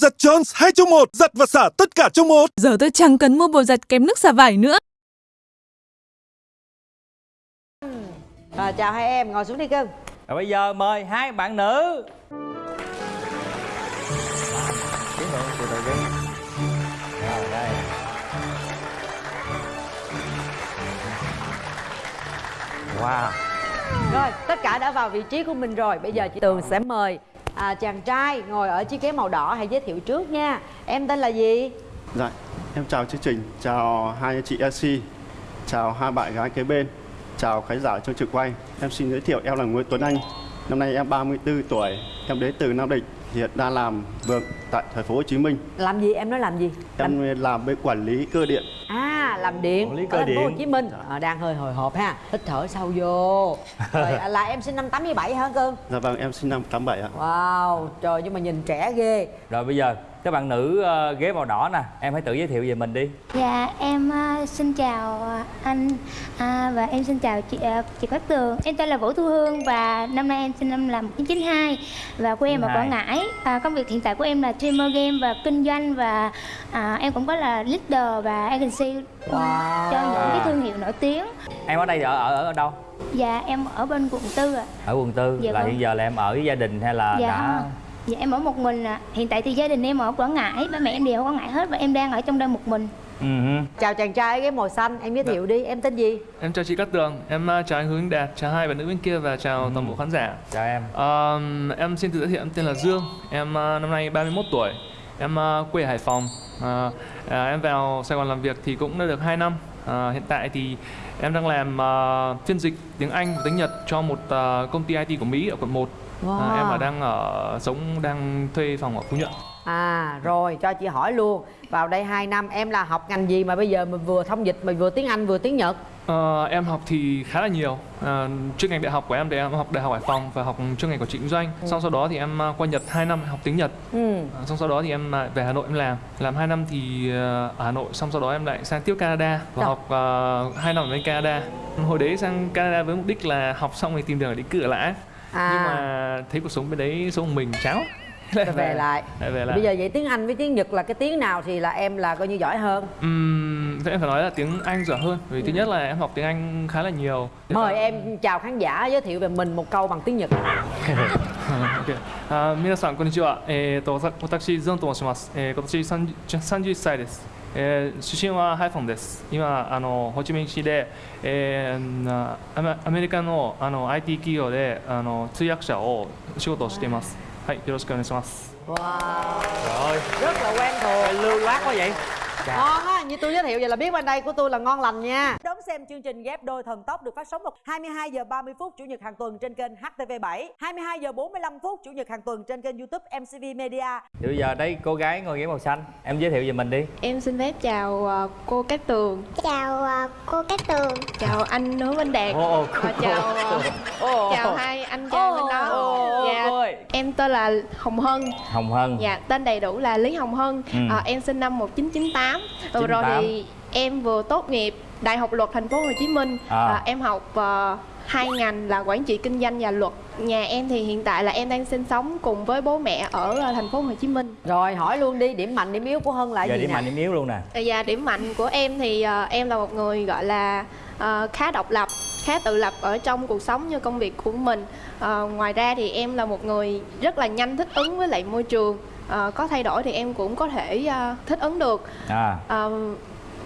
Giặt Jones 2 trong 1, giặt và xả tất cả trong một. Giờ tôi chẳng cần mua bột giặt kém nước xả vải nữa. Rồi chào hai em, ngồi xuống đi cưng Rồi bây giờ mời hai bạn nữ Wow Rồi, tất cả đã vào vị trí của mình rồi Bây giờ chị Tường sẽ mời à, chàng trai ngồi ở chiếc ghế màu đỏ Hãy giới thiệu trước nha Em tên là gì? Dạ, em chào chương trình, chào hai chị e MC, chào hai bạn gái kế bên, chào khán giả trong trường quay. Em xin giới thiệu em là Nguyễn Tuấn Anh. Năm nay em 34 tuổi, em đến từ Nam Định, hiện đang làm việc tại thành phố Hồ Chí Minh. Làm gì? Em nói làm gì? Làm... Em làm bên quản lý cơ điện. À, làm điện Quản lý cơ ở thành phố Hồ. Chí Minh à, Đang hơi hồi hộp ha Hít thở sâu vô Rồi, à, là em sinh năm 87 hả cưng? Dạ vâng, em sinh năm 87 ạ. Wow, trời nhưng mà nhìn trẻ ghê Rồi bây giờ các bạn nữ ờ, ghế màu đỏ nè Em hãy tự giới thiệu về mình đi Dạ em à, xin chào à, anh à, và em xin chào chị à, chị Cát Tường. Em tên là Vũ Thu Hương và năm nay em sinh năm là 1992 và quê em ở 92. Quảng Ngãi. À, công việc hiện tại của em là streamer game và kinh doanh và à, em cũng có là leader và agency Wow. cho những cái thương hiệu nổi tiếng. Em ở đây ở ở, ở đâu? Dạ em ở bên quận tư ạ. Ở quận tư Dạ Là vâng. hiện giờ là em ở với gia đình hay là Dạ. đã Dạ em ở một mình ạ. Hiện tại thì gia đình em ở Quảng Ngãi, ba mẹ em đều ở Quảng Ngãi hết và em đang ở trong đây một mình. Ừ hứ. Chào chàng trai ghế màu xanh Em giới thiệu đi, em tên gì? Em chào chị Cát Tường, em uh, chào anh Hướng Đạt, chào hai bạn nữ bên kia và chào toàn bộ khán giả. Chào em Um, em xin tự giới thiệu em tên là Dương, em uh, năm nay 31 tuổi, em uh, quê Hải Phòng. Uh, uh, em vào Sài Gòn làm việc thì cũng đã được 2 năm. Uh, hiện tại thì em đang làm uh, phiên dịch tiếng Anh và tiếng Nhật cho một uh, công ty IT của Mỹ ở quận 1. Wow. Uh, em ở đang ở sống đang thuê phòng ở Phú Nhuận. À rồi cho chị hỏi luôn Vào đây 2 năm em là học ngành gì mà bây giờ mình vừa thông dịch mà vừa tiếng Anh vừa tiếng Nhật? Ờ, em học thì khá là nhiều. Ờ, chuyên ngành đại học của em thì em học đại học Hải Phòng và học chuyên ngành quản trị kinh doanh xong sau đó thì em ờ, qua Nhật 2 năm học tiếng Nhật. Ừ. Ờ, xong sau đó thì em lại về Hà Nội em làm. Làm 2 năm thì ờ, ở Hà Nội. Xong sau đó em lại sang tiếp Canada và Dạ. học uh, 2 năm ở bên Canada. Hồi đấy sang Canada với mục đích là học xong thì tìm đường để đi cử lại À nhưng mà thấy cuộc sống bên đấy sống một mình chán rồi về lại lại về lại Bây giờ vậy tiếng Anh với tiếng Nhật là cái tiếng nào thì là em là coi như giỏi hơn Ừm, thế em phải nói là tiếng Anh giỏi hơn vì thứ nhất là em học tiếng Anh khá là nhiều Mời em chào khán giả giới thiệu về mình một câu bằng tiếng Nhật はいあ皆さんこんにちは。えっ、とわた私ズンと申します。えー、今年30 31歳です。 えー、出身はハイフォンです。今あのホーチミン市で、えーアメリカのあの IT 企業であの通訳者を仕事をしています。はい、よろしくお願いします。 Wow Rồi Rất là quen thuộc lưu loát quá vậy Ngon á, như tôi giới thiệu vậy là biết bên đây của tôi là ngon lành nha Đón xem chương trình ghép đôi thần tốc được phát sóng vào 22 giờ 30 phút chủ nhật hàng tuần trên kênh HTV7 22 giờ 45 phút chủ nhật hàng tuần trên kênh YouTube MCV Media Thì bây giờ đây cô gái ngồi ghế màu xanh Em giới thiệu về mình đi Em xin phép chào ờ, cô Cát Tường, Chào à, cô Cát Tường. chào anh Hứa Minh Đạt Ồ, ồ, và chào ờ, Ồ, chào hai anh trai bên đó. ồ, Dạ, cô ơi. em tên là Hồng Hân. Hồng Hân Dạ, tên đầy đủ là Lý Hồng Hân. Ừ. Ờ, em sinh năm 1998. Vừa rồi 98. thì em vừa tốt nghiệp Đại học Luật Thành phố Hồ Chí Minh. À. Ờ, em học ờ, hai ngành là quản trị kinh doanh và luật. Nhà em thì hiện tại là em đang sinh sống cùng với bố mẹ ở ờ, thành phố Hồ Chí Minh. Rồi hỏi luôn đi, điểm mạnh điểm yếu của Hân là Giờ gì điểm nè mạnh điểm yếu luôn nè Dạ, điểm mạnh của em thì ờ, em là một người gọi là ờ, khá độc lập, khá tự lập ở trong cuộc sống như công việc của mình. Ờ, ngoài ra thì em là một người rất là nhanh thích ứng với lại môi trường. Ờ, có thay đổi thì em cũng có thể ờ, thích ứng được. À Ờ,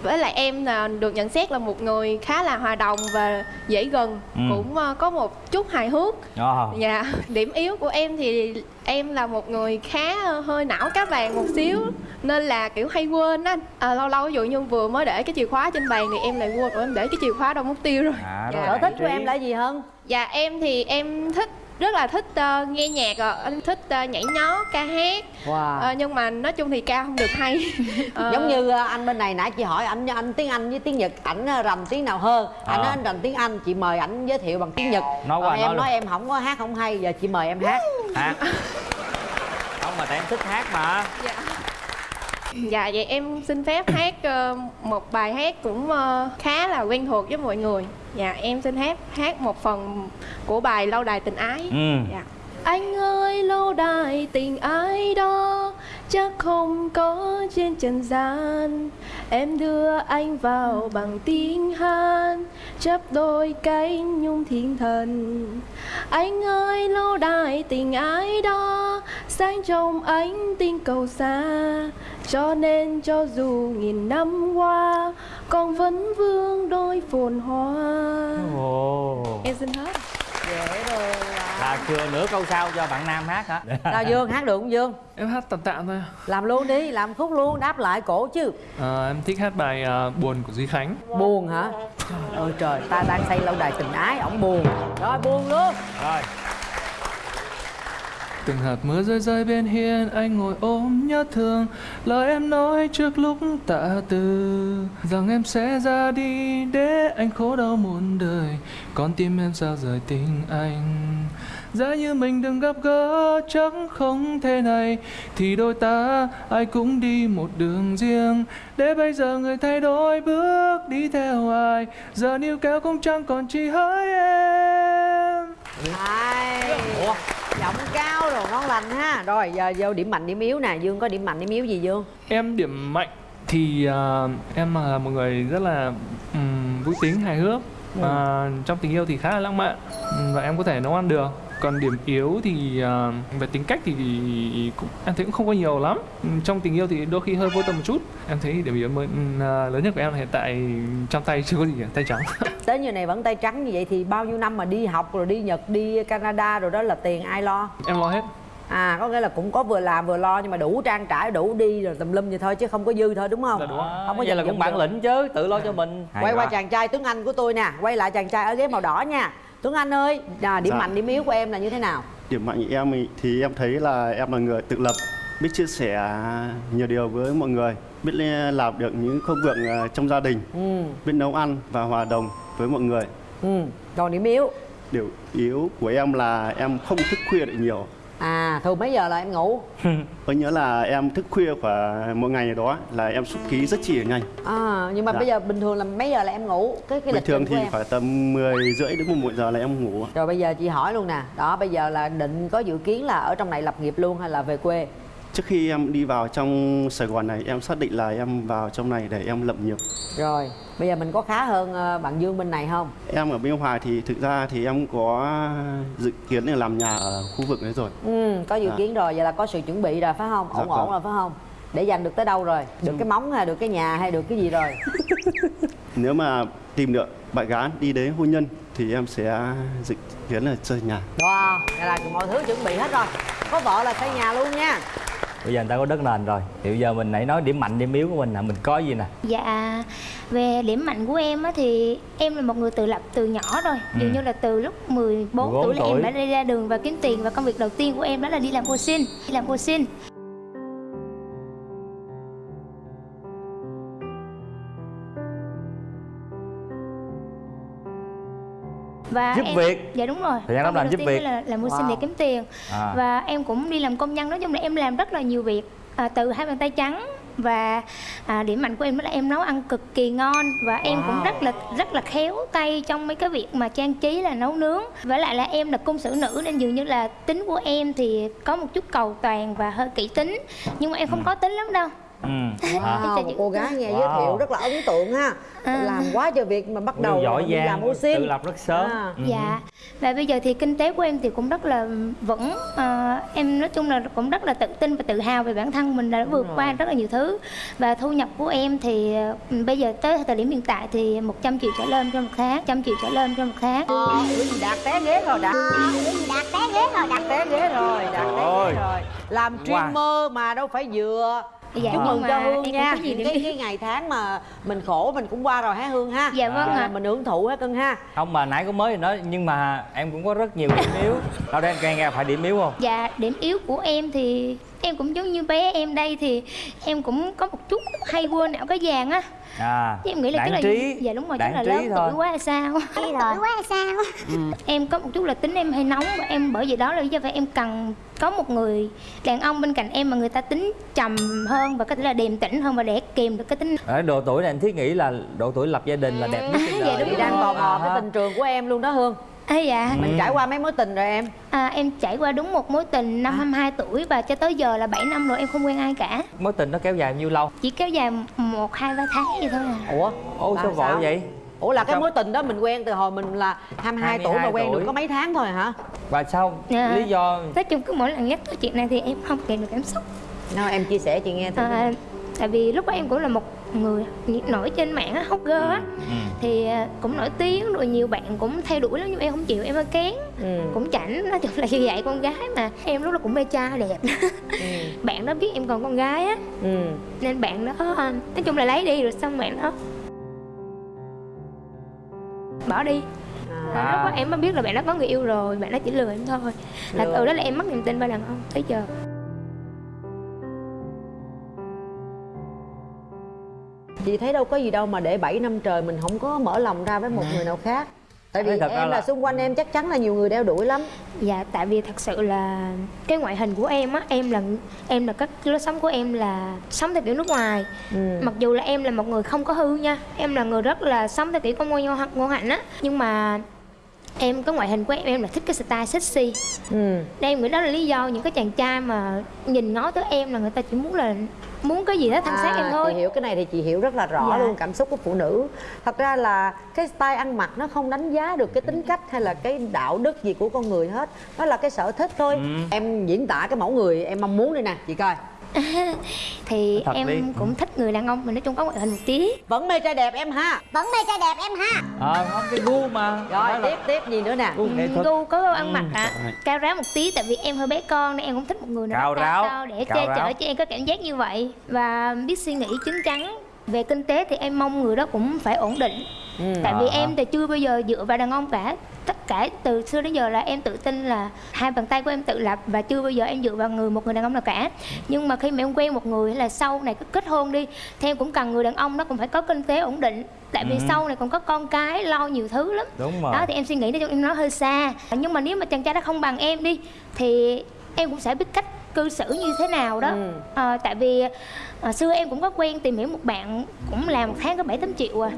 với lại em là được nhận xét là một người khá là hòa đồng và dễ gần, Ừ. cũng ờ, có một chút hài hước. Ồ, Dạ, điểm yếu của em thì em là một người khá ờ, hơi não cá vàng một xíu Nên là kiểu hay quên á à, Lâu lâu ví dụ như vừa mới để cái chìa khóa trên bàn thì em lại quên Rồi em để cái chìa khóa đâu mất tiêu rồi À, Dạ. Sở thích của em là gì Hân? Dạ em thì em thích rất là thích ờ, nghe nhạc rồi em thích ờ, nhảy nhót ca hát. Wow. Ờ, nhưng mà nói chung thì ca không được hay. Ờ, Giống như ờ, anh bên này nãy chị hỏi anh anh tiếng Anh với tiếng Nhật ảnh ờ, rành tiếng nào hơn? Anh À. nói anh rành tiếng Anh chị mời ảnh giới thiệu bằng tiếng Nhật. Nói qua, còn nói em luôn. nói em không có hát không hay giờ chị mời em hát. Hát. Không mà tại em thích hát mà. Dạ vậy em xin phép hát ờ, một bài hát cũng ờ, khá là quen thuộc với mọi người. Dạ em xin hát hát một phần của bài Lâu đài tình ái. Ừ. Dạ. Anh ơi lâu đài tình ái đó chắc không có trên trần gian. Em đưa anh vào bằng tiếng hát chấp đôi cánh nhung thiên thần. Anh ơi lâu đài tình ái đó sáng trong ánh tinh cầu xa. Cho nên cho dù nghìn năm qua con vẫn vương đôi phồn hoa. Ồ. Em xin hết dễ thương là chưa nửa câu sau cho bạn nam hát hả? Nào Dương hát được không Dương? em hát tạm tạm thôi. Làm luôn đi, làm khúc luôn, đáp lại cổ chứ. À, em thích hát bài à, buồn của duy khánh. Buồn hả? Ôi trời, ta đang xây lâu đài tình ái, ổng buồn. Rồi buồn luôn. Rồi Từng hạt mưa rơi rơi bên hiên Anh ngồi ôm nhớ thương. Lời em nói trước lúc tạ từ Rằng em sẽ ra đi Để anh khổ đau muôn đời. Con tim em sao rời tình anh? Giá như mình đừng gặp gỡ Chắc không thể này. Thì đôi ta ai cũng đi một đường riêng. Để bây giờ người thay đổi bước đi theo ai? Giờ níu kéo cũng chẳng còn chỉ hỡi em. Hay Giọng cao rồi, ngon lành ha. Rồi giờ vô điểm mạnh điểm yếu nè. Dương có điểm mạnh điểm yếu gì Dương? Em điểm mạnh thì à, em là một người rất là ừm, vui tính hài hước. Và trong tình yêu thì khá là lãng mạn. Và em có thể nấu ăn được. Còn điểm yếu thì à, về tính cách thì cũng, em thấy cũng không có nhiều lắm. Trong tình yêu thì đôi khi hơi vô tâm một chút. Em thấy điểm yếu mới, à, lớn nhất của em là hiện tại trong tay chưa có gì cả tay trắng Tới như này vẫn tay trắng như vậy thì bao nhiêu năm mà đi học rồi đi Nhật, đi Canada rồi đó là tiền ai lo? em lo hết À có nghĩa là cũng có vừa làm vừa lo nhưng mà đủ trang trải đủ đi rồi tùm lum vậy thôi chứ không có dư thôi đúng không? Đúng. Không có vậy là cũng bản được. lĩnh chứ tự lo cho mình Hay Quay qua quá. chàng trai Tuấn Anh của tôi nè Quay lại chàng trai ở ghế màu đỏ nha Tuấn Anh ơi, à, điểm Dạ. mạnh điểm yếu của em là như thế nào? Điểm mạnh của em thì em thấy là em là người tự lập, biết chia sẻ nhiều điều với mọi người, biết làm được những công việc ờ, trong gia đình, Ừ, biết nấu ăn và hòa đồng với mọi người. ừ. Còn điểm yếu Điều yếu của em là em không thức khuya được nhiều. À thường mấy giờ là em ngủ? Có nhớ là em thức khuya khoảng một ngày đó là em xúc ký rất chỉ nhanh. À, nhưng mà Dạ. bây giờ bình thường là mấy giờ là em ngủ? Cái cái Bình thường thì phải tầm 10 rưỡi đến 11 giờ là em ngủ. Rồi bây giờ chị hỏi luôn nè Đó bây giờ là định có dự kiến là ở trong này lập nghiệp luôn hay là về quê? Trước khi em đi vào trong Sài Gòn này em xác định là em vào trong này để em lập nghiệp. Rồi bây giờ mình có khá hơn ờ, bạn Dương bên này không? Em ở bên Hòa thì thực ra thì em có dự kiến là làm nhà ở khu vực đấy rồi. Ừ, có dự Dạ. kiến rồi, vậy là có sự chuẩn bị rồi phải không? Dạ ổn ổn vâng. rồi phải không? Để dành được tới đâu rồi? Được cái móng hay được cái nhà hay được cái gì rồi? Nếu mà tìm được bạn gái đi đến hôn nhân thì em sẽ dự kiến là chơi nhà. Wow, vậy là mọi thứ chuẩn bị hết rồi Có vợ là xây nhà luôn nha bây giờ người ta có đất nền rồi. Thì bây giờ mình nãy nói điểm mạnh điểm yếu của mình là mình có gì nè? Dạ về điểm mạnh của em á thì em là một người tự lập từ nhỏ rồi. Ừ. Dường như là từ lúc 14 14 tuổi là tuổi. em đã đi ra đường và kiếm tiền. Và công việc đầu tiên của em đó là đi làm cô sinh. Đi làm cô sinh và Giúp em, việc. dạ đúng rồi Thời gian làm giúp việc. là làm mua Wow. để kiếm tiền à. và em cũng đi làm công nhân nói chung là em làm rất là nhiều việc à, từ hai bàn tay trắng và à, điểm mạnh của em đó là em nấu ăn cực kỳ ngon và em cũng Wow. rất là rất là khéo tay trong mấy cái việc mà trang trí là nấu nướng với lại là em là cung sử nữ nên dường như là tính của em thì có một chút cầu toàn và hơi kỹ tính nhưng mà em không có tính lắm đâu ừ. Wow, một cô gái nghe giới Wow. thiệu rất là ấn tượng ha. À. Làm quá trời việc mà bắt đầu giỏi làm giang tự lập rất sớm. À. Ừ. Dạ. Và bây giờ thì kinh tế của em thì cũng rất là vững. À, Em nói chung là cũng rất là tự tin và tự hào về bản thân mình đã vượt qua rất là nhiều thứ. Và thu nhập của em thì ừ, bây giờ tới thời điểm hiện tại thì 100 triệu trở lên trong một tháng 100 triệu trở lên trong một tháng. Ờ, ủa gì đạt té ghế rồi đạt. Đạt té ghế rồi đạt té ghế rồi đạt té ghế rồi. Làm streamer mà đâu phải vừa Dạ, chúc nhưng mừng mà cho hương em cũng nha. những cái, cái ngày tháng mà mình khổ mình cũng qua rồi hả hương ha? Dạ vâng ạ. mình hưởng thụ ha cưng ha. Không mà nãy có mới nói nhưng mà em cũng có rất nhiều điểm yếu. Đâu đây nghe nghe phải điểm yếu không? Dạ điểm yếu của em thì em cũng giống như bé em đây thì em cũng có một chút hay quên ảo cái vàng á. À em nghĩ là chắc là trí dạ đúng rồi chắc là trí lớn thôi. tuổi quá hay sao? Tuổi quá hay sao? Em có một chút là tính em hay nóng và em bởi vì đó là lý do phải em cần có một người đàn ông bên cạnh em mà người ta tính trầm hơn và có thể là điềm tĩnh hơn và để kìm được cái tính ở độ tuổi này anh thiết nghĩ là độ tuổi lập gia đình là đẹp nhất trên Dạ, đời đúng chị đang tò mò À, cái tình trường của em luôn đó hương À, dạ. Mình trải qua mấy mối tình rồi em? À, em trải qua đúng một mối tình năm 22 tuổi và cho tới giờ là 7 năm rồi em không quen ai cả. Mối tình nó kéo dài nhiêu lâu? Chỉ kéo dài một hai ba tháng vậy thôi à. Ủa? Là sao vội sao? vậy? Ủa là cái Sao? mối tình đó mình quen từ hồi mình là 22, tuổi mà 22 quen được tuổi. có mấy tháng thôi hả? Và sao? Dạ. lý do? Nói chung cứ mỗi lần nhắc tới chuyện này thì em không kìm được cảm xúc. Nào em chia sẻ chị nghe thử à, tại vì lúc đó em cũng là một người nổi trên mạng á hot girl á ừ. thì à, cũng nổi tiếng rồi nhiều bạn cũng theo đuổi lắm nhưng em không chịu em hơi kén ừ. cũng chảnh nói chung là như vậy con gái mà em lúc đó cũng mê trai đẹp bạn đó biết em còn con gái á ừ. nên bạn đó à, nói chung là lấy đi rồi xong bạn đó bỏ đi À. lúc đó em mới biết là bạn đó có người yêu rồi bạn đó chỉ lừa em thôi là Lừa. từ đó là em mất niềm tin vào đàn ông tới giờ chị thấy đâu có gì đâu mà để 7 năm trời mình không có mở lòng ra với một người nào khác. Tại vì thật em là là- xung quanh em chắc chắn là nhiều người đeo đuổi lắm. Dạ tại vì thật sự là cái ngoại hình của em á em là em là các lối sống của em là sống theo kiểu nước ngoài. Ừ. mặc dù là em là một người không có hư nha em là người rất là sống theo kiểu con ngôi ngô, hạnh á. Nhưng mà em cái ngoại hình của em em là thích cái style sexy. Ừ. nên em nghĩ đó là lý do những cái chàng trai mà nhìn ngó tới em là người ta chỉ muốn là muốn cái gì đó thân xác em thôi. chị hiểu cái này thì chị hiểu rất là rõ Dạ. luôn cảm xúc của phụ nữ. Thật ra là cái style ăn mặc nó không đánh giá được cái tính cách hay là cái đạo đức gì của con người hết. Nó là cái sở thích thôi. Ừ. em diễn tả cái mẫu người em mong muốn đây nè chị coi thì Thật em đi. cũng thích người đàn ông mà nói chung có ngoại hình một tí. Vẫn mê trai đẹp em ha. Vẫn mê trai đẹp em ha. Ờ không cái gu mà. Rồi là tiếp tiếp gì nữa nè? Gu nghệ thuật. Gu có ăn Ừ. mặc à, cao ráo một tí tại vì em hơi bé con nên em cũng thích một người nào Cao đó ráo, cao để cao che chở cho em có cảm giác như vậy. Và biết suy nghĩ chín chắn. Về kinh tế thì em mong người đó cũng phải ổn định Ừ. tại vì À. em thì chưa bao giờ dựa vào đàn ông cả tất cả từ xưa đến giờ là em tự tin là hai bàn tay của em tự lập và chưa bao giờ em dựa vào người một người đàn ông nào cả nhưng mà khi mà em quen một người hay là sau này cứ kết hôn đi thì em cũng cần người đàn ông nó cũng phải có kinh tế ổn định tại vì Ừ. sau này còn có con cái lo nhiều thứ lắm đúng rồi đó thì em suy nghĩ nói chung em nói hơi xa nhưng mà nếu mà chàng trai đó không bằng em đi thì em cũng sẽ biết cách cư xử như thế nào đó Ừ. Ờ, tại vì à, xưa em cũng có quen tìm hiểu một bạn cũng làm một tháng có bảy tám triệu à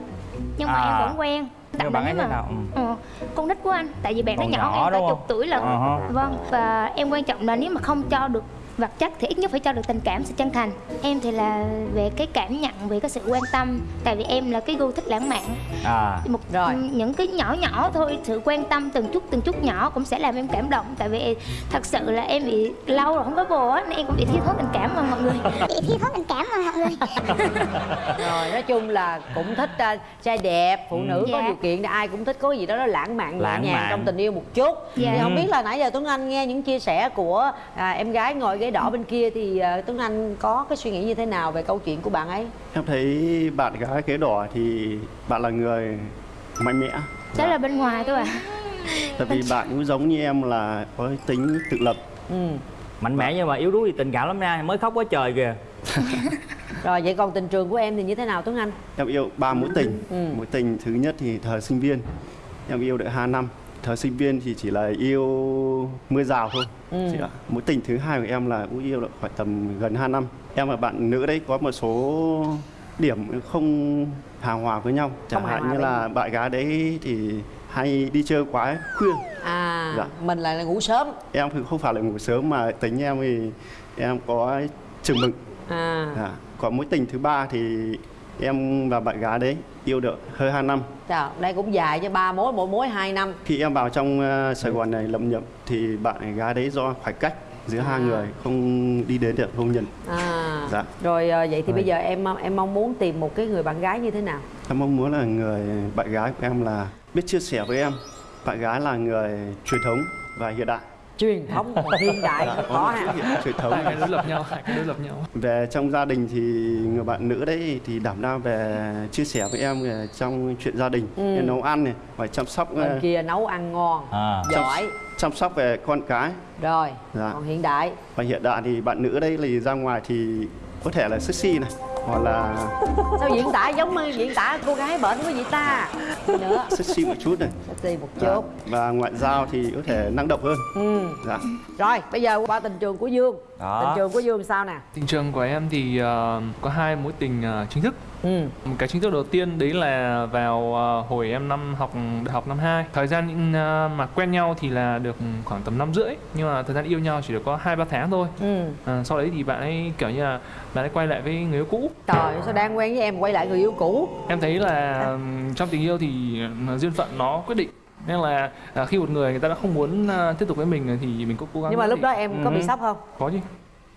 nhưng mà À. em vẫn quen Nhưng bạn ấy thế nào? Ừ. Ờ, con nít của anh tại vì bạn nó nhỏ, nhỏ em cả chục tuổi lần Ờ hả. vâng và em quan trọng là nếu mà không cho được vật chất thì ít nhất phải cho được tình cảm sự chân thành. Em thì là về cái cảm nhận về cái sự quan tâm. Tại vì em là cái gu thích lãng mạn. À. Một Rồi. những cái nhỏ nhỏ thôi sự quan tâm từng chút từng chút nhỏ cũng sẽ làm em cảm động. Tại vì thật sự là em bị lâu rồi không có bồ á nên em cũng bị thiếu thốn tình cảm mà mọi người. Bị thiếu thốn tình cảm mà mọi người. Rồi nói chung là cũng thích uh, trai đẹp phụ nữ có Dạ. điều kiện thì ai cũng thích. Có gì đó nó lãng mạn nhẹ Lãng nhàng mạn. trong tình yêu một chút. Dạ. thì không biết là nãy giờ tuấn anh nghe những chia sẻ của à, em gái ngồi ghế đỏ bên kia thì à, tuấn anh có cái suy nghĩ như thế nào về câu chuyện của bạn ấy Em thấy bạn gái kế đỏ thì bạn là người mạnh mẽ. đó là bên ngoài thôi à Tại vì bạn cũng giống như em là có tính tự lập. ừ. mạnh mẽ nhưng mà yếu đuối thì tình cảm lắm nha mới khóc quá trời kìa rồi vậy còn tình trường của em thì như thế nào tuấn anh Em yêu ba mối tình. Ừ. Mối tình thứ nhất thì thời sinh viên. Em yêu được 2 năm. Thời sinh viên thì chỉ là yêu mưa rào thôi. Ừ. Chị ạ. Mối tình thứ hai của em là cũng yêu được khoảng tầm gần 2 năm. Em và bạn nữ đấy có một số điểm không hài hòa với nhau. Chẳng hạn như là bạn gái đấy thì hay đi chơi quá khuya. à Dạ. mình là ngủ sớm Em thì không phải là ngủ sớm mà tính em thì em có chừng mực. à Dạ. Còn mối tình thứ ba thì em và bạn gái đấy yêu được hơi 2 năm. Chà, đây cũng dài cho ba mối mỗi mối 2 năm Khi em vào trong ờ, Sài Gòn này lập nhập thì bạn gái đấy do khoảng cách giữa hai À. người không đi đến được hôn nhân. à Dạ. rồi à, vậy thì Rồi. bây giờ em em mong muốn tìm một cái người bạn gái như thế nào Em mong muốn là người bạn gái của em là biết chia sẻ với em. Bạn gái là người truyền thống và hiện đại. Truyền thống và hiện đại Dạ, có một ha chút hiện truyền thống. hai cái đối lập nhau hai cái đối lập nhau Về trong gia đình thì người bạn nữ đấy thì đảm đang về chia sẻ với em về trong chuyện gia đình, Ừ. nấu ăn này, và chăm sóc bên ờ, kia nấu ăn ngon à giỏi chăm sóc về con cái. rồi Dạ. còn hiện đại Và hiện đại thì bạn nữ đây thì ra ngoài thì có thể là sexy này, hoặc là sao diễn tả giống như diễn tả cô gái bệnh với vậy ta nữa sexy một chút này. sexy một Dạ. chút Và ngoại giao thì có thể năng động hơn. ừ. Dạ. rồi bây giờ qua tình trường của dương Đó. tình trường của dương sao nè tình trường của em thì ờ, có hai mối tình ờ, chính thức ừ cái chính thức đầu tiên đấy là vào ờ, hồi em năm học đại học năm 2 thời gian mà quen nhau thì là được khoảng tầm năm rưỡi nhưng mà thời gian yêu nhau chỉ được có hai ba tháng thôi ừ Ờ, sau đấy thì bạn ấy kiểu như là bạn ấy quay lại với người yêu cũ trời sao đang quen với em quay lại người yêu cũ? Em thấy là ừm, trong tình yêu thì duyên phận nó quyết định. Nên là ờ, khi một người người ta đã không muốn ờ, tiếp tục với mình thì mình cũng cố gắng nhưng mà lúc thì- đó em có bị Ừ. sốc không? Có chứ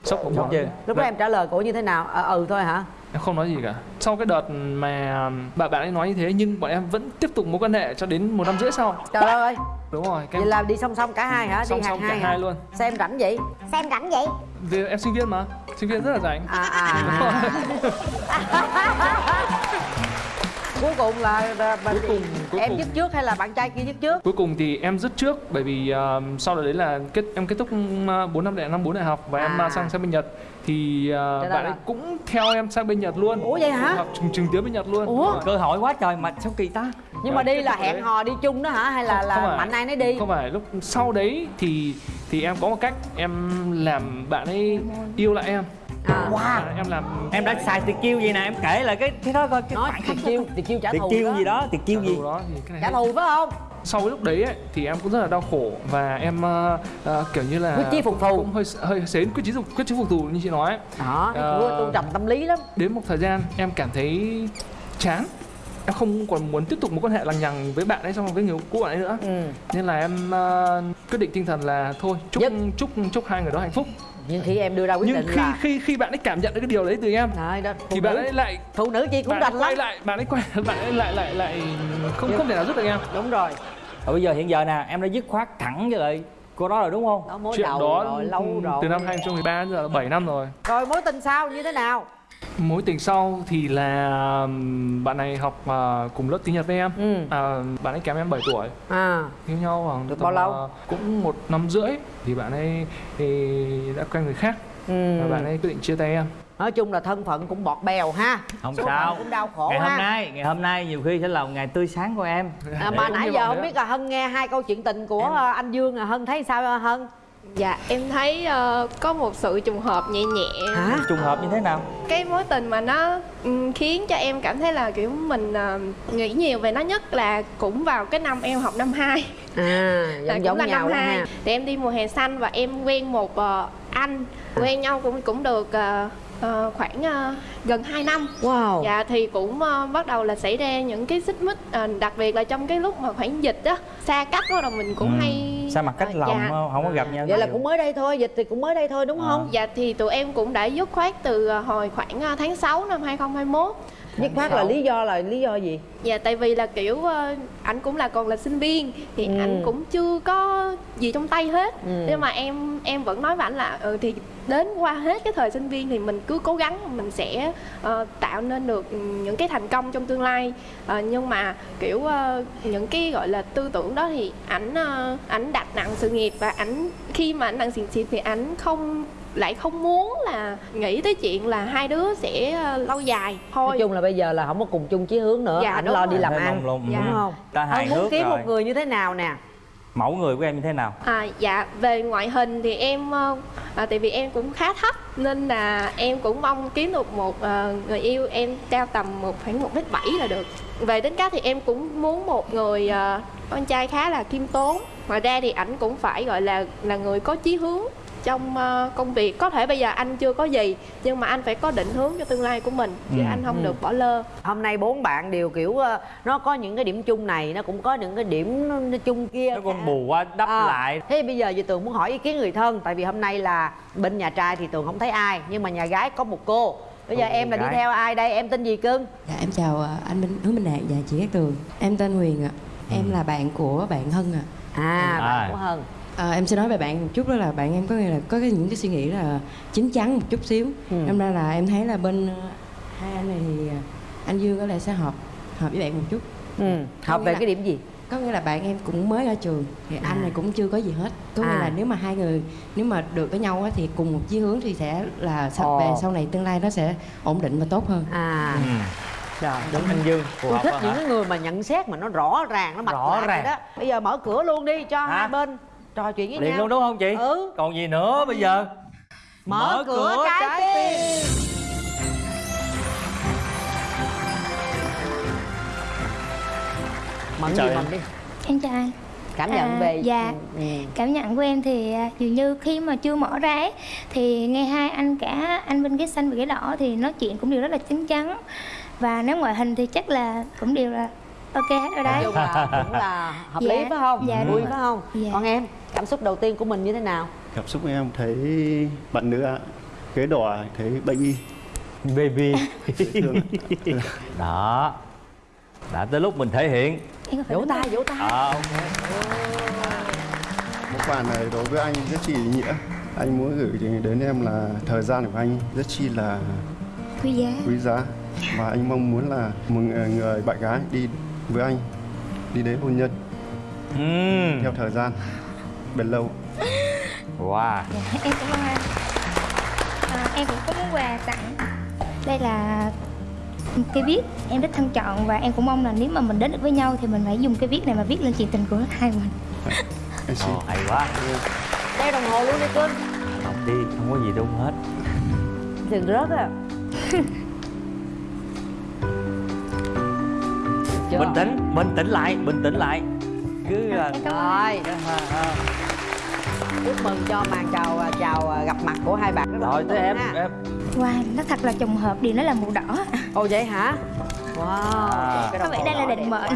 sốc cũng Sốc chứ. lúc đó em trả lời cổ như thế nào? À, ừ thôi hả? Em không nói gì cả. Sau cái đợt mà bạn bạn ấy nói như thế nhưng bọn em vẫn tiếp tục mối quan hệ cho đến một năm rưỡi sau. Trời ơi. Đúng rồi cái vậy là đi song song cả hai hả? Song đi song cả hai hả? hai luôn. sao em rảnh vậy? Xem rảnh vậy? Vì em sinh viên mà. Sinh viên rất là rảnh. À à, à. cuối cùng là, là bạn Cuối cùng- cuối em cùng. dứt trước hay là bạn trai kia dứt trước cuối cùng thì em dứt trước bởi vì ờ, sau đó đấy là kết em kết thúc uh, 4 năm đại năm 4 đại học và em À. uh, sang sang bên Nhật thì là bạn ấy cũng theo em sang bên Nhật luôn Ủa vậy hả? học trường, trường tiếng bên Nhật luôn Ủa? cơ hội quá trời mà sao kỳ ta nhưng mà Rồi, đi là hẹn hò đi chung đó hả hay là Không- là không phải. mạnh ai nấy đi không phải lúc sau đấy thì thì em có một cách em làm bạn ấy yêu lại em à. wow. em làm em đã xài tuyệt chiêu gì nè em kể lại cái cái đó coi cái nói tiệt chiêu tiệt chiêu trả thù chiêu đó. gì đó tuyệt chiêu gì đó thì cái này trả thù phải không sau cái lúc đấy ấy, thì em cũng rất là đau khổ và em ờ, ờ, kiểu như là Quyết chí phục thù. cũng hơi hơi xến quyết chí phục quyết chí phục thù như chị nói đó uh... tôn trọng tâm lý lắm đến một thời gian em cảm thấy chán em không còn muốn tiếp tục mối quan hệ lằng nhằng với bạn ấy trong với người cũ bạn ấy nữa ừ. nên là em ờ, quyết định tinh thần là thôi chúc Dứt. chúc chúc hai người đó hạnh phúc nhưng khi em đưa ra quyết nhưng định khi là khi khi bạn ấy cảm nhận được cái điều đấy từ em Đấy, đó, thì nữ bạn ấy lại phụ nữ chi cũng đành lắm. lại bạn ấy quay bạn ấy lại lại lại không không thể nào giúp được em. Đúng rồi. Rồi bây giờ hiện giờ nè em đã dứt khoát thẳng với lại cô đó rồi đúng không? Đó mối chuyện đầu đó rồi lâu rồi. từ năm 2013 đến giờ là 7 năm rồi. Rồi mối tình sau như thế nào mối tình sau thì là bạn này học à, cùng lớp tiếng Nhật với em. Ừ. À, bạn ấy kém em 7 tuổi. À. Yêu nhau khoảng Được bao lâu? à, cũng một năm rưỡi. Thì bạn ấy thì đã quen người khác. Ừ. Và bạn ấy quyết định chia tay em. Nói chung là thân phận cũng bọt bèo ha. Không Số sao. phận cũng đau khổ ngày ha. hôm nay ngày hôm nay nhiều khi sẽ là một ngày tươi sáng của em. À, mà nãy giờ không biết là hân nghe hai câu chuyện tình của Em- anh dương à hân thấy sao hân dạ em thấy ờ, có một sự trùng hợp nhẹ nhẹ. Hả? Trùng hợp như thế nào? Cái mối tình mà nó ừm, khiến cho em cảm thấy là kiểu mình ờ, nghĩ nhiều về nó nhất là cũng vào cái năm em học năm 2 à là giống cũng giống là nhau năm luôn 2 ha. Thì em đi mùa hè xanh và em quen một ờ, anh. Quen nhau cũng cũng được ờ, ờ, khoảng ờ, gần 2 năm wow Dạ thì cũng ờ, bắt đầu là xảy ra những cái xích mích ờ, đặc biệt là trong cái lúc mà khoảng dịch á xa cách bắt đầu mình cũng Ừ. hay sao mặt cách ờ, lòng dạ. không, không có gặp nhau vậy là cũng mới đây thôi dịch thì cũng mới đây thôi đúng À. không Dạ thì tụi em cũng đã dứt khoát từ hồi khoảng tháng 6 năm 2021 dứt khoát là lý do là lý do gì Dạ tại vì là kiểu ờ, ảnh cũng là còn là sinh viên thì Ừ. ảnh cũng chưa có gì trong tay hết Ừ. nhưng mà em em vẫn nói với ảnh là ừ thì đến qua hết cái thời sinh viên thì mình cứ cố gắng mình sẽ ờ, tạo nên được những cái thành công trong tương lai Ờ, nhưng mà kiểu ờ, những cái gọi là tư tưởng đó thì ảnh ảnh đặt nặng sự nghiệp và ảnh khi mà ảnh nặng sự nghiệp thì ảnh không lại không muốn là nghĩ tới chuyện là hai đứa sẽ ờ, lâu dài thôi. Nói chung là bây giờ là không có cùng chung chí hướng nữa. Dạ, anh lo rồi. đi làm ăn. Mông lung, đúng không. Ta hài Ông muốn kiếm rồi. một người như thế nào nè? Mẫu người của em như thế nào? À, dạ về ngoại hình thì em ờ, à, tại vì em cũng khá thấp nên là em cũng mong kiếm được một ờ, người yêu em cao tầm một khoảng một mét bảy là được. Về tính cách thì em cũng muốn một người ờ, con trai khá là khiêm tốn. Ngoài ra thì ảnh cũng phải gọi là là người có chí hướng trong ờ, công việc. Có thể bây giờ anh chưa có gì nhưng mà anh phải có định hướng cho tương lai của mình chứ Ừ. anh không Ừ. được bỏ lơ. Hôm nay bốn bạn đều kiểu ờ, nó có những cái điểm chung này nó cũng có những cái điểm chung kia nó còn bù qua đắp À, lại. Thế bây giờ giờ tường muốn hỏi ý kiến người thân tại vì hôm nay là bên nhà trai thì tường không thấy ai nhưng mà nhà gái có một cô. Bây giờ Cô em là đi gái. theo ai đây? Em tên gì cưng? Dạ em chào à, anh Minh Hứa Minh Đạt. Và chị Cát Tường. Em tên Huyền ạ. Em là bạn của bạn Hân ạ. À, À. bạn của hân à, Em sẽ nói về bạn một chút đó là bạn em có nghĩa là có cái, những cái suy nghĩ là chín chắn một chút xíu Ừ. Em ra là em thấy là bên ờ, hai anh này thì à, anh Dương có lẽ sẽ hợp hợp với bạn một chút ừ. hợp nghĩa về là- cái điểm gì Có nghĩa là bạn em cũng mới ra trường Thì À. anh này cũng chưa có gì hết Có nghĩa À. là nếu mà hai người nếu mà được với nhau á, thì cùng một chí hướng thì sẽ là Ồ. về sau này tương lai nó sẽ ổn định và tốt hơn à ừ. trời đúng anh dương tôi thích những hả? cái người mà nhận xét mà nó rõ ràng nó mạch Rõ ràng. đó bây giờ mở cửa luôn đi cho Hả? hai bên trò chuyện với Điện nhau. luôn đúng không chị? Ừ. Còn gì nữa bây giờ? Ừ. Mở, mở cửa, cửa trái, trái tim, tim. gì mận đi. Em chào anh. Cảm nhận à, về dạ. ừ. ừ. cảm nhận của em thì à, dường như khi mà chưa mở ra ấy, thì nghe hai anh cả anh bên ghế xanh và ghế đỏ thì nói chuyện cũng đều rất là chín chắn. Và nếu ngoại hình thì chắc là cũng đều là ok hết rồi đấy. Là cũng là hợp Dạ. lý phải không? Dạ, vui đúng phải không? Dạ. còn em cảm xúc đầu tiên của mình như thế nào? Cảm xúc của em thấy bạn nữ ạ ghế đỏ thấy baby baby. Đó. Đã tới lúc mình thể hiện. Vỗ tay vỗ tay. À, ok. món quà này đối với anh rất chi ý nghĩa. Anh muốn gửi đến em là thời gian của anh rất chi là quý giá. quý giá. Và anh mong muốn là một người bạn gái đi với anh đi đến hôn nhân. Ừm. theo thời gian bền lâu. Wow. Dạ, em cảm ơn anh. À, em cũng có món quà tặng. Đây là một cây viết em rất thân trọng và em cũng mong là nếu mà mình đến được với nhau thì mình phải dùng cái viết này mà viết lên chuyện tình của hai mình. Ồ, hay quá. Đeo đồng hồ luôn đi cưng không đi không có gì đâu hết. Đừng rớt à Chưa? bình tĩnh bình tĩnh lại bình tĩnh lại. Cứ à, anh. rồi chúc mừng cho màn chào à, chào à, gặp mặt của hai bạn là rồi tới em ha. em. Wow nó thật là trùng hợp điều nó là màu đỏ. Ồ vậy hả? Wow À. Có vẻ đây là định mệnh.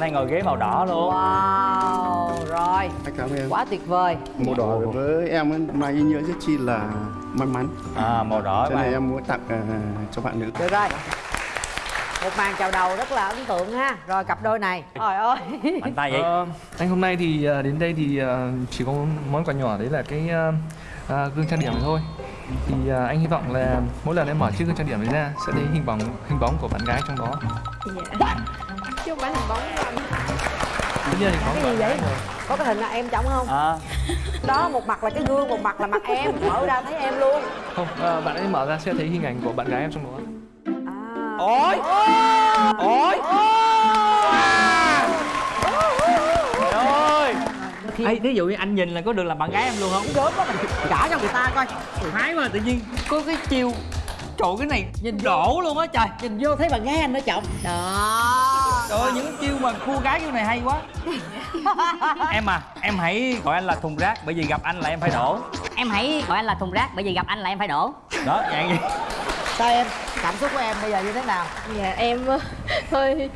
nay ngồi ghế màu đỏ luôn. Wow rồi. Cảm ơn em? Quá tuyệt vời. Màu đỏ với em ấy, mang ý nghĩa rất chi là may mắn. À màu đỏ cho nên em muốn tặng à, cho bạn nữ. Được rồi một màn chào đầu rất là ấn tượng ha. Rồi cặp đôi này. Trời ơi. Mạnh tay vậy. Ờ, anh hôm nay thì à, đến đây thì à, chỉ có món quà nhỏ đấy là cái à, gương trang điểm này thôi. Thì à, anh hy vọng là mỗi lần em mở chiếc gương trang điểm đấy ra sẽ thấy hình bóng hình bóng của bạn gái trong đó. Dạ. Chứ không phải hình bóng của anh. Cái gì vậy? rồi. có cái hình là em trống không? À, đó một mặt là cái gương một mặt là mặt em. Mở ra thấy em luôn. Không à, bạn ấy mở ra sẽ thấy hình ảnh của bạn gái em trong đó. Ôi! Ôi! Trời ơi! Ê, thí dụ như anh nhìn là có được là bạn gái em luôn không? Gớm quá mình gả cho người ta coi. Thái mà tự nhiên có cái chiêu. Trời cái này nhìn đổ luôn á trời. Nhìn vô thấy bạn gái anh đó chồng. Đó. Trời ơi những chiêu mà cua gái kiểu này hay quá. Em à em hãy gọi anh là thùng rác bởi vì gặp anh là em phải đổ. Em hãy gọi anh là thùng rác bởi vì gặp anh là em phải đổ. Đó dạng gì sao em cảm xúc của em bây giờ như thế nào? Dạ em ờ, hơi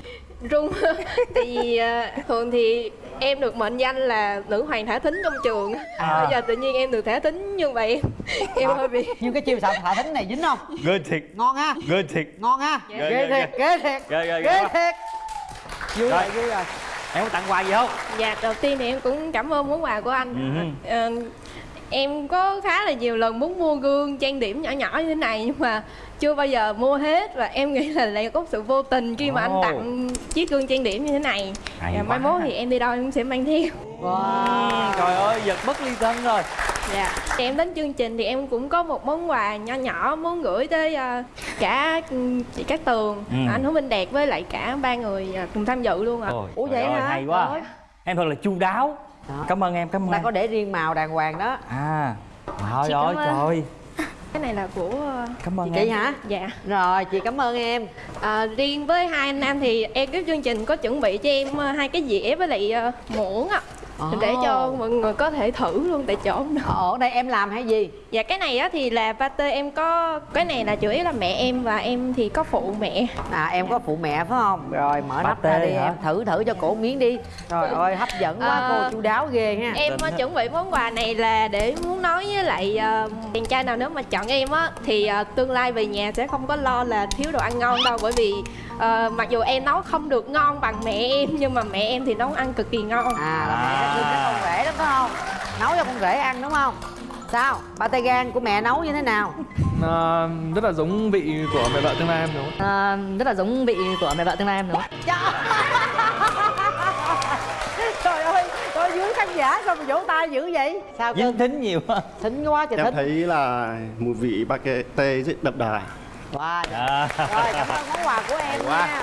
run. Tại vì ờ, thường thì em được mệnh danh là nữ hoàng thả thính trong trường. À. bây giờ tự nhiên em được thả thính như vậy em em hơi bị nhưng cái chiêu xạo thả thính này dính không? Ghê thiệt. Ngon ha? Ghê thiệt. Ngon ha? Ghê, ghê ghê, thiệt ghê. thiệt. Ghê ghê ghê. Thiệt. Vui Rồi. vui rồi em có tặng quà gì không? Dạ đầu tiên thì em cũng cảm ơn món quà của anh. Ừ. Ờ, em có khá là nhiều lần muốn mua gương trang điểm nhỏ nhỏ như thế này nhưng mà chưa bao giờ mua hết và em nghĩ là lại có sự vô tình khi mà anh tặng chiếc gương trang điểm như thế này Hay và mai mốt thì em đi đâu em cũng sẽ mang theo wow trời ơi giật bất ly thân rồi Dạ. Thì em đến chương trình thì em cũng có một món quà nhỏ nhỏ muốn gửi tới ờ, cả ừ, chị Cát Tường, Ừ. anh Hữu Minh Đạt với lại cả ba người ờ, cùng tham dự luôn ạ. Ôi, Ủa vậy ơi, hả? hay quá Rồi. em thật là chu đáo Đó. cảm ơn em cảm ơn ta có để riêng màu đàng hoàng đó à trời ơi trời Cái này là của ờ, cảm ơn chị em hả dạ. rồi chị cảm ơn em À, riêng với hai anh nam thì em cái chương trình có chuẩn bị cho em ờ, hai cái dĩa với lại muỗng ạ. Ồ. Để cho mọi người có thể thử luôn tại chỗ ở đây em làm hay gì Dạ cái này á thì là pate em có cái này là chủ yếu là mẹ em và em thì có phụ mẹ. à em có phụ mẹ phải không rồi mở nắp ra đi hả? em thử thử cho cổ miếng đi trời ơi hấp dẫn quá À. cô chu đáo ghê ha Em ha. chuẩn bị món quà này là để muốn nói với lại ờ, chàng trai nào nếu mà chọn em á thì ờ, tương lai về nhà sẽ không có lo là thiếu đồ ăn ngon đâu bởi vì ờ, mặc dù em nấu không được ngon bằng mẹ em nhưng mà mẹ em thì nấu ăn cực kỳ ngon. à là mẹ đã thương cái con rể đó phải không? Nấu cho con rể ăn đúng không? Sao? Ba tay gan của mẹ nấu như thế nào? À, rất là giống vị của mẹ vợ tương lai em đúng không? à, Rất là giống vị của mẹ vợ tương lai em đúng không? trời ơi trời dưới khán giả sao mà vỗ tay dữ vậy? Sao dính cưng thính nhiều quá. Thính quá trời em thích thấy là mùi vị ba cái tê rất đậm đà. Wow. à. rồi cảm ơn món quà của em quá. nha.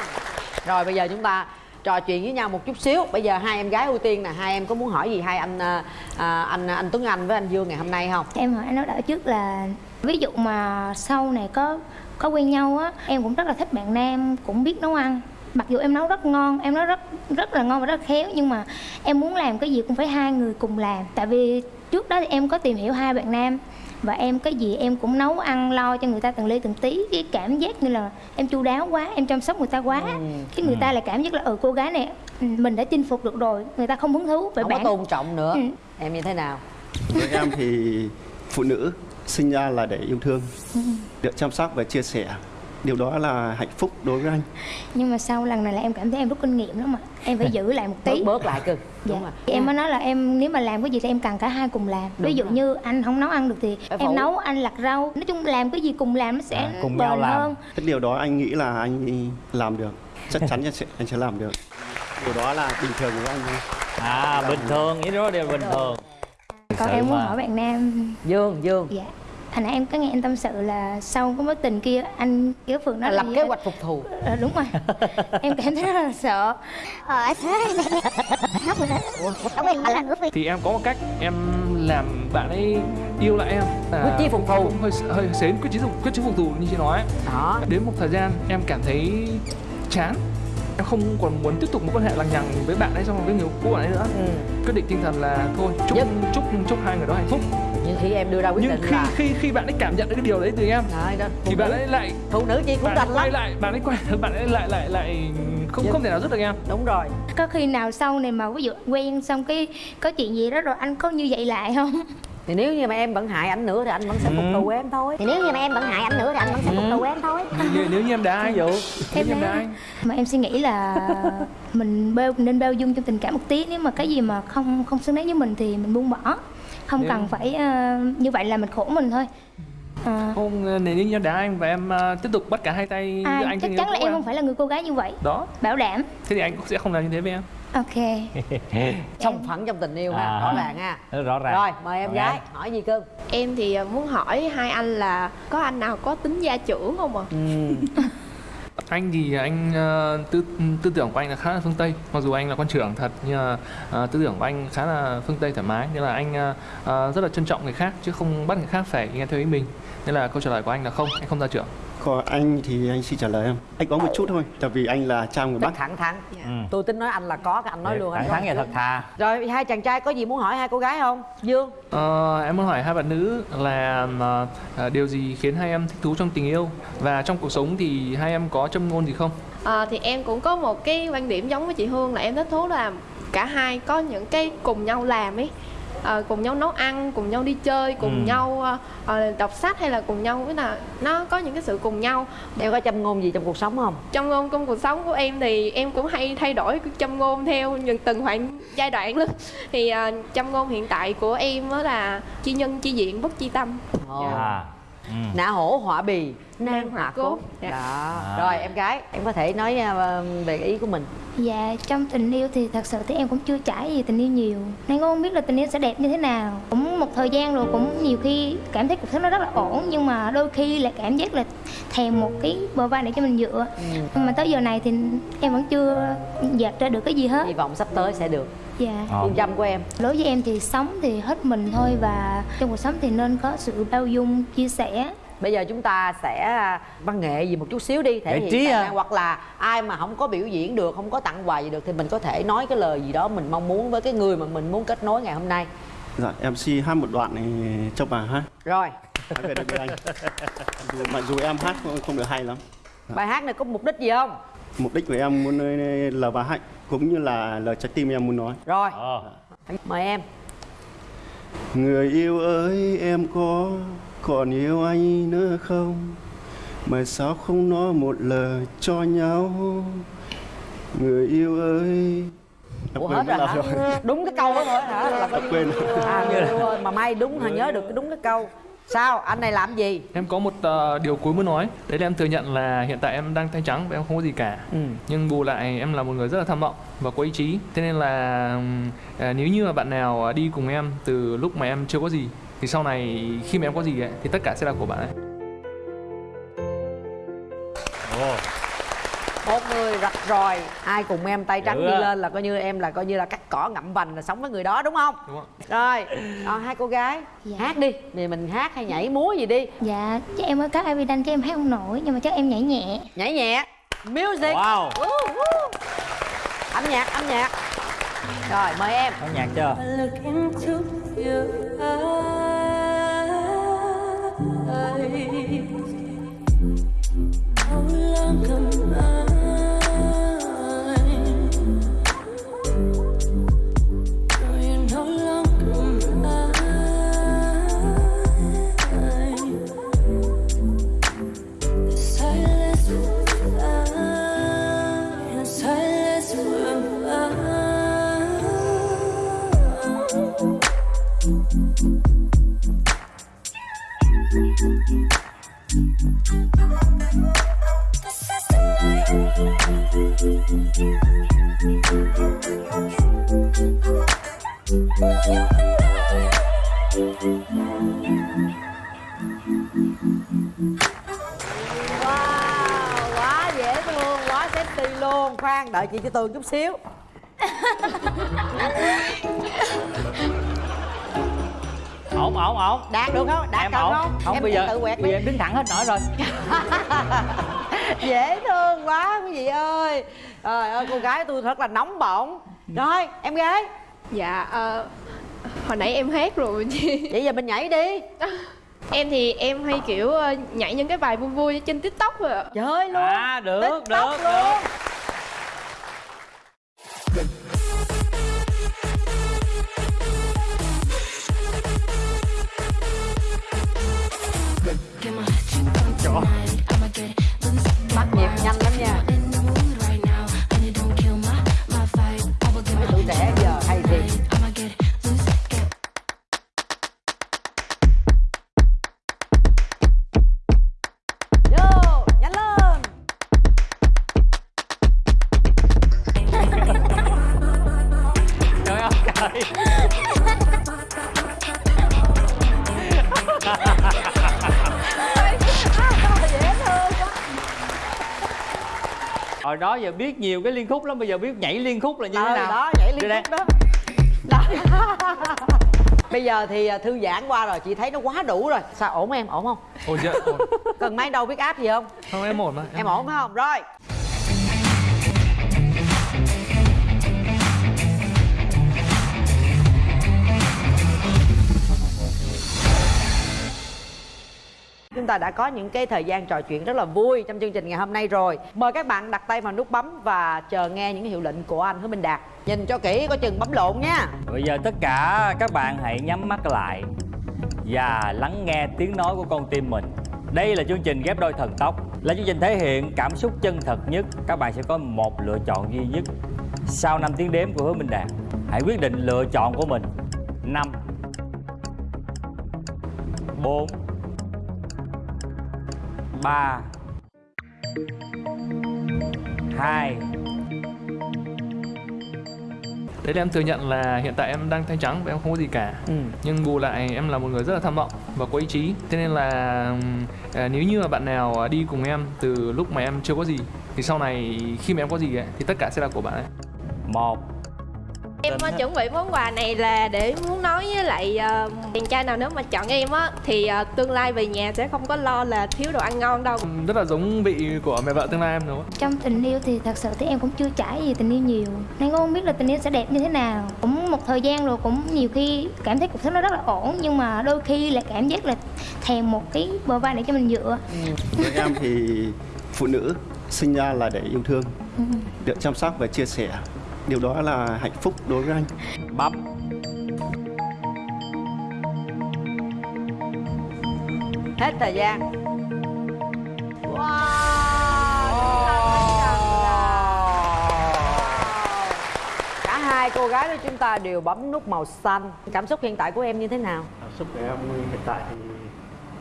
Rồi bây giờ chúng ta trò chuyện với nhau một chút xíu. Bây giờ hai em gái ưu tiên nè hai em có muốn hỏi gì hai anh à, à anh anh Tuấn Anh với anh Dương ngày hôm nay không? Em hỏi anh nói đỡ trước là ví dụ mà sau này có có quen nhau á em cũng rất là thích bạn nam cũng biết nấu ăn. Mặc dù em nấu rất ngon em nấu rất rất là ngon và rất khéo nhưng mà em muốn làm cái gì cũng phải hai người cùng làm. Tại vì trước đó thì em có tìm hiểu hai bạn nam và em cái gì em cũng nấu ăn lo cho người ta từng ly từng tí. Cái cảm giác như là em chu đáo quá em chăm sóc người ta quá. Cái người ta lại cảm giác là ừ cô gái này ừ, mình đã chinh phục được rồi người ta không hứng thú. Vậy không bạn? có tôn trọng nữa. Ừ. em như thế nào? Với em thì phụ nữ sinh ra là để yêu thương Ừ. được chăm sóc và chia sẻ điều đó là hạnh phúc đối với anh nhưng mà sau lần này là em cảm thấy em rút kinh nghiệm lắm mà em phải giữ lại một tí bớt bớt lại cưng Dạ. đúng rồi Em mới nói là em nếu mà làm cái gì thì em cần cả hai cùng làm. Ví dụ như anh không nấu ăn được thì Phải em phụ. nấu anh lặt rau. Nói chung làm cái gì cùng làm nó sẽ À, cùng bền nhau làm. hơn. cái điều đó anh nghĩ là anh làm được chắc chắn anh sẽ anh sẽ làm được điều đó là bình thường của anh thôi à bình thường ý đó đều bình thường Còn em muốn mà. hỏi bạn nam dương dương dạ Hồi nãy em có nghe anh tâm sự là sau cái mối tình kia anh kiểu Phượng nói lập kế hoạch phục thù. Ờ, đúng rồi. Em cảm thấy rất là sợ. Ờ, thì em có một cách em làm bạn ấy yêu lại em. Là Quyết chí phục thù. cũng hơi hơi xến quyết chí phục quyết chí phục thù như chị nói. Đó. Đến một thời gian em cảm thấy chán em không còn muốn tiếp tục một quan hệ lằng nhằng với bạn ấy xong với người cũ bạn ấy nữa. Ừ. quyết định tinh thần là thôi chúc Nhất. chúc chúc hai người đó hạnh phúc. Nhưng khi em đưa ra quyết nhưng định khi là khi khi bạn ấy cảm nhận được cái điều đấy từ em Đấy, đó, thì bạn nữ- ấy lại phụ nữ chi cũng đành quay lắm. lại bạn ấy quay bạn ấy lại lại lại không Nhất. không thể nào giúp được em. Đúng rồi. Có khi nào sau này mà ví dụ quen xong cái có chuyện gì đó rồi anh có như vậy lại không thì nếu như mà em vẫn hại ảnh nữa thì anh vẫn sẽ phục Ừ. thù em thôi. Thì nếu như mà em vẫn hại anh nữa thì anh vẫn sẽ phục thù em thôi. Nếu, nếu như em dụ nếu như em thấy- đá anh mà em suy nghĩ là mình bao nên bao dung trong tình cảm một tí. Nếu mà cái gì mà không không xứng đáng với mình thì mình buông bỏ. Không Nếu- cần phải ờ, như vậy là mình khổ mình thôi. Ờ, không nếu như em đá anh và em à, tiếp tục bắt cả hai tay à, anh chắc chắn là em không phải là người cô gái như vậy. Đó. Bảo đảm. Thế thì anh cũng sẽ không làm như thế với em ok. Song phẳng trong tình yêu ha À. rõ ràng ha. Rõ ràng. Rồi mời em Còn gái em? hỏi gì cưng em thì ờ, muốn hỏi hai anh là có anh nào có tính gia trưởng không ạ? Ừ. anh thì anh ờ, tư tư tưởng của anh là khá là phương tây. Mặc dù anh là quan trưởng thật nhưng mà ờ, tư tưởng của anh khá là phương tây thoải mái. Nên là anh ờ, rất là trân trọng người khác chứ không bắt người khác phải nghe theo ý mình. Nên là câu trả lời của anh là không anh không gia trưởng còn anh thì anh xin trả lời em anh có một chút thôi tại vì anh là cha người bắc. thẳng thắn. Ừ. tôi tính nói anh là có anh nói luôn anh thẳng có thắn và thật thà. Rồi hai chàng trai có gì muốn hỏi hai cô gái không? Dương. Ờ, em muốn hỏi hai bạn nữ là ờ, điều gì khiến hai em thích thú trong tình yêu? Và trong cuộc sống thì hai em có châm ngôn gì không? Ờ, thì em cũng có một cái quan điểm giống với chị Hương là em thích thú là cả hai có những cái cùng nhau làm ấy Ờ, cùng nhau nấu ăn cùng nhau đi chơi cùng Ừ. nhau ờ, đọc sách hay là cùng nhau với là nó có những cái sự cùng nhau. Em có châm ngôn gì trong cuộc sống không? Trong ngôn trong cuộc sống của em thì em cũng hay thay đổi cái châm ngôn theo những từng khoảng giai đoạn lắm thì ờ, châm ngôn hiện tại của em đó là chi nhân chi diện bất chi tâm. Ồ. à ừ. nã hổ họa bì nan họa cốt. Dạ. đó. À. rồi em gái em có thể nói ờ, về ý của mình. Dạ, trong tình yêu thì thật sự thì em cũng chưa trải gì tình yêu nhiều. Nên cũng không biết là tình yêu sẽ đẹp như thế nào. Cũng một thời gian rồi cũng nhiều khi cảm thấy cuộc sống nó rất là ổn Nhưng mà đôi khi lại cảm giác là thèm một cái bờ vai để cho mình dựa. Nhưng mà tới giờ này thì em vẫn chưa dạt ra được cái gì hết. Hy vọng sắp tới sẽ được Dạ. Ờ. phương châm của em. Đối với em thì sống thì hết mình thôi Và trong cuộc sống thì nên có sự bao dung, chia sẻ. Bây giờ chúng ta sẽ văn nghệ gì một chút xíu đi thể Giải hiện trí tài à? năng hoặc là ai mà không có biểu diễn được không có tặng quà gì được thì mình có thể nói cái lời gì đó mình mong muốn với cái người mà mình muốn kết nối ngày hôm nay. Dạ mc hát một đoạn này cho bà hát. Rồi. Hát về được với anh. Dù, mặc dù em hát không, không được hay lắm. Bài hát này có mục đích gì không mục đích của em muốn là bà hạnh cũng như là lời trái tim em muốn nói rồi Ờ. mời em Người yêu ơi em có còn yêu anh nữa không Mà sao không nói một lời cho nhau Người yêu ơi Ủa quên hết rồi hả? Đúng cái câu đó thôi hả? Là Quên. À, người yêu ơi, mà may đúng hả nhớ được cái đúng cái câu. Sao? Anh này làm gì? em có một ờ, điều cuối muốn nói đấy là em thừa nhận là hiện tại em đang tay trắng và em không có gì cả Ừ. nhưng bù lại em là một người rất là tham vọng và có ý chí thế nên là à, nếu như mà bạn nào à, đi cùng em từ lúc mà em chưa có gì thì sau này khi mà em có gì ấy, thì tất cả sẽ là của bạn ấy Ồ. Người rạch ròi, ai cùng em tay trắng đi lên là coi như em là coi như là cắt cỏ ngậm vành là sống với người đó đúng không? đúng Rồi, còn hai cô gái Dạ. hát đi, thì mình hát hay nhảy múa gì đi, Dạ, chắc em mới có Avidan chứ em hát không nổi Nhưng mà chắc em nhảy nhẹ. Nhảy nhẹ. music. Wow. Woo, woo. âm nhạc âm nhạc. Rồi mời em. Có nhạc chưa? Into your quá dễ thương quá sexy luôn. Khoan đợi chị cho tường chút xíu. Ổn ổn ổn. Đạt được không? Đạt em ổn. không? Không em bây giờ tự quẹt bây giờ em đứng thẳng hết nổi rồi. Dễ thương quá quý vị ơi trời ơi cô gái tôi thật là nóng bỏng. Rồi em gái dạ ờ, hồi nãy em hát rồi chị. Vậy giờ mình nhảy đi. Em thì em hay kiểu ờ, nhảy những cái bài vui vui trên tiktok rồi ạ. Trời ơi luôn. À được TikTok được luôn. được hồi đó giờ biết nhiều cái liên khúc lắm bây giờ biết nhảy liên khúc là như thế Ờ, nào. đó nhảy liên khúc đó. Đó. bây giờ thì à, thư giãn qua rồi chị thấy nó quá đủ rồi. Sao ổn em? Ổn không? Ổn chưa ổn. cần máy đâu biết áp gì không? Không em ổn mà em ổn phải không? Rồi Chúng ta đã có những cái thời gian trò chuyện rất là vui trong chương trình ngày hôm nay rồi. Mời các bạn đặt tay vào nút bấm và chờ nghe những hiệu lệnh của anh Hứa Minh Đạt. Nhìn cho kỹ, có chừng bấm lộn nha. Bây giờ tất cả các bạn hãy nhắm mắt lại và lắng nghe tiếng nói của con tim mình. Đây là chương trình ghép đôi thần tốc, là chương trình thể hiện cảm xúc chân thật nhất. Các bạn sẽ có một lựa chọn duy nhất. Sau 5 tiếng đếm của hứa minh đạt, hãy quyết định lựa chọn của mình. 5 4 3 2 Đấy là em thừa nhận là hiện tại em đang tay trắng và em không có gì cả. Ừ. Nhưng bù lại em là một người rất là tham vọng và có ý chí. Thế nên là à, nếu như mà bạn nào đi cùng em từ lúc mà em chưa có gì Thì sau này khi mà em có gì ấy, thì tất cả sẽ là của bạn ấy. Một Em ờ, chuẩn bị món quà này là để muốn nói với lại ờ, chàng trai nào nếu mà chọn em á thì ờ, tương lai về nhà sẽ không có lo là thiếu đồ ăn ngon đâu. Rất là giống vị của mẹ vợ tương lai em đúng không? Trong tình yêu thì thật sự thì em cũng chưa trải gì tình yêu nhiều Nên cũng không biết là tình yêu sẽ đẹp như thế nào Cũng một thời gian rồi cũng nhiều khi cảm thấy cuộc sống nó rất là ổn Nhưng mà đôi khi lại cảm giác là thèm một cái bờ vai để cho mình dựa với em thì phụ nữ sinh ra là để yêu thương Ừ. được chăm sóc và chia sẻ điều đó là hạnh phúc đối với anh. Bấm Hết thời gian. Wow. Hai cô gái của chúng ta đều bấm nút màu xanh. Cảm xúc hiện tại của em như thế nào? cảm xúc của em hiện tại thì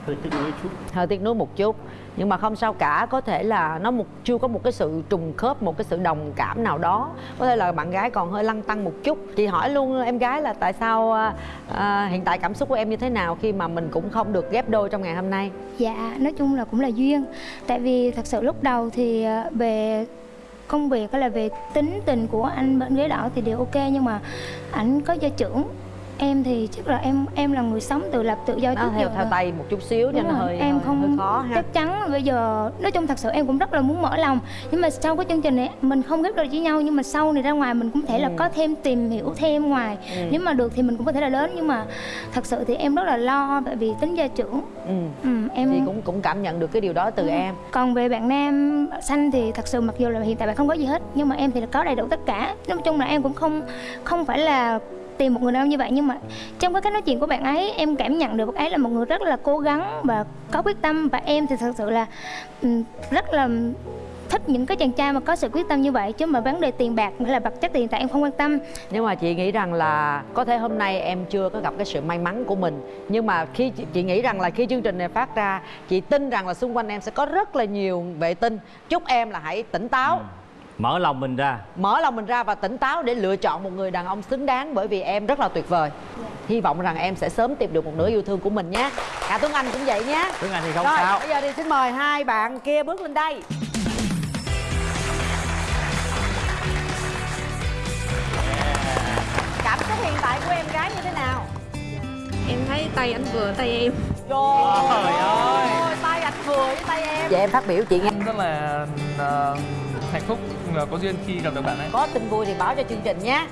hơi tiếc nuối chút. Hơi tiếc nuối một chút. Nhưng mà không sao cả. Có thể là nó một chưa có một cái sự trùng khớp một cái sự đồng cảm nào đó. Có thể là bạn gái còn hơi lăn tăng một chút. Chị hỏi luôn em gái là tại sao à, à, hiện tại cảm xúc của em như thế nào khi mà mình cũng không được ghép đôi trong ngày hôm nay? Dạ, nói chung là cũng là duyên. Tại vì thật sự lúc đầu thì ờ, về công việc hay là về tính tình của anh bên ghế đỏ thì đều ok. Nhưng mà ảnh có gia trưởng em thì chắc là em em là người sống tự lập tự do nó trước theo giờ theo tay một chút xíu nên hơi em hơi, không hơi khó ha chắc chắn bây giờ nói chung thật sự em cũng rất là muốn mở lòng nhưng mà sau cái chương trình này mình không ghép đôi với nhau nhưng mà sau này ra ngoài mình cũng thể là Ừ. có thêm tìm hiểu thêm ngoài Ừ. nếu mà được thì mình cũng có thể là đến nhưng mà thật sự thì em rất là lo tại vì tính gia trưởng ừ. ừ, em chị cũng cũng cảm nhận được cái điều đó từ Ừ. em còn về bạn nam xanh thì thật sự mặc dù là hiện tại bạn không có gì hết nhưng mà em thì là có đầy đủ tất cả nói chung là em cũng không không phải là tìm một người đàn ông như vậy. Nhưng mà trong cái cách nói chuyện của bạn ấy em cảm nhận được bạn ấy là một người rất là cố gắng và có quyết tâm. Và em thì thật sự là ừ, rất là thích những cái chàng trai mà có sự quyết tâm như vậy. Chứ mà vấn đề tiền bạc hay là vật chất hiện tại em không quan tâm. Nhưng mà chị nghĩ rằng là có thể hôm nay em chưa có gặp cái sự may mắn của mình. Nhưng mà khi chị, chị nghĩ rằng là khi chương trình này phát ra chị tin rằng là xung quanh em sẽ có rất là nhiều vệ tinh. Chúc em là hãy tỉnh táo mở lòng mình ra. Mở lòng mình ra và tỉnh táo để lựa chọn một người đàn ông xứng đáng bởi vì em rất là tuyệt vời. Hy vọng rằng em sẽ sớm tìm được một nửa yêu thương của mình nhé. Cả tuấn anh cũng vậy nhé. Tuấn Anh thì không rồi sao. bây giờ thì xin mời hai bạn kia bước lên đây. Cảm xúc hiện tại của em gái như thế nào? Em thấy tay anh vừa tay em. Trời ơi tay anh vừa với tay em. Vậy em phát biểu chị nghe rất là ờ, hạnh phúc ừ, có duyên khi gặp được bạn ấy. Có tin vui thì báo cho chương trình nhé.